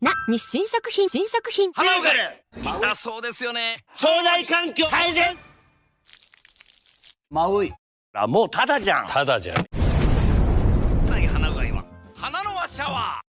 な、日清食品、新食品。花岡で痛そうですよね。腸内環境改善マウイ。あ、もうただじゃん。ただじゃん。ない花うが、花のワシャワー。